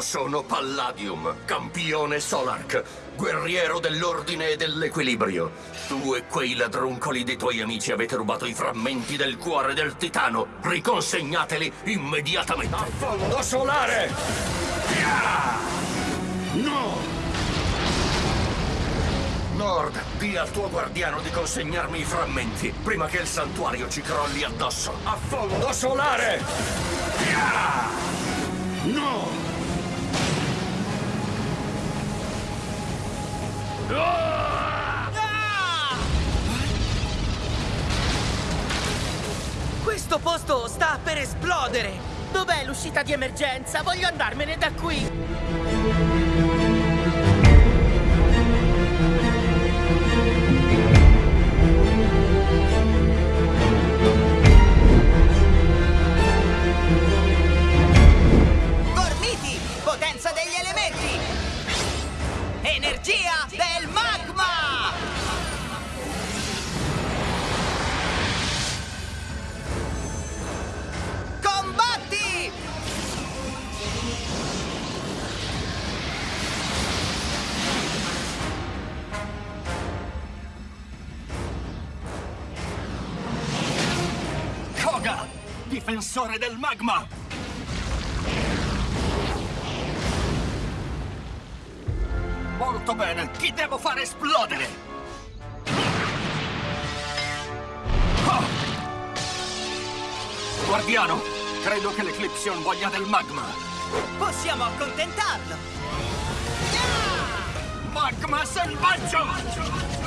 Sono Palladium, campione Solark, guerriero dell'ordine e dell'equilibrio. Tu e quei ladruncoli dei tuoi amici avete rubato i frammenti del cuore del titano. Riconsegnateli immediatamente. Affondo solare! No! Nord, di al tuo guardiano di consegnarmi i frammenti, prima che il santuario ci crolli addosso. Affondo solare! No! Questo posto sta per esplodere! Dov'è l'uscita di emergenza? Voglio andarmene da qui! Difensore del magma! Molto bene! Chi devo fare esplodere? Ah! Guardiano, credo che l'Eclipsion voglia del magma. Possiamo accontentarlo! Magma selvaggio!